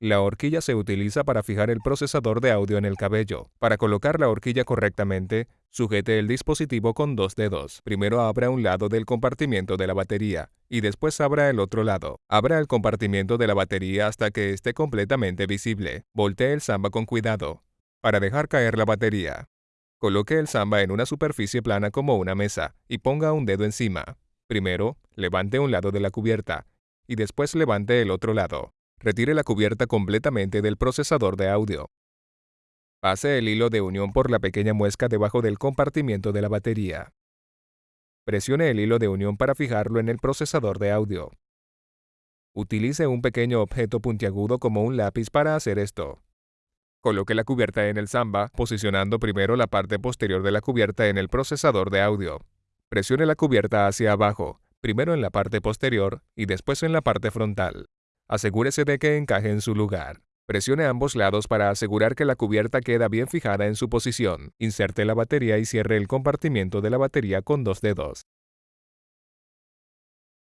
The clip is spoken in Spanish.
La horquilla se utiliza para fijar el procesador de audio en el cabello. Para colocar la horquilla correctamente, sujete el dispositivo con dos dedos. Primero abra un lado del compartimiento de la batería y después abra el otro lado. Abra el compartimiento de la batería hasta que esté completamente visible. Voltee el samba con cuidado. Para dejar caer la batería, coloque el samba en una superficie plana como una mesa y ponga un dedo encima. Primero, levante un lado de la cubierta y después levante el otro lado. Retire la cubierta completamente del procesador de audio. Pase el hilo de unión por la pequeña muesca debajo del compartimiento de la batería. Presione el hilo de unión para fijarlo en el procesador de audio. Utilice un pequeño objeto puntiagudo como un lápiz para hacer esto. Coloque la cubierta en el samba, posicionando primero la parte posterior de la cubierta en el procesador de audio. Presione la cubierta hacia abajo, primero en la parte posterior y después en la parte frontal. Asegúrese de que encaje en su lugar. Presione ambos lados para asegurar que la cubierta queda bien fijada en su posición. Inserte la batería y cierre el compartimiento de la batería con dos dedos.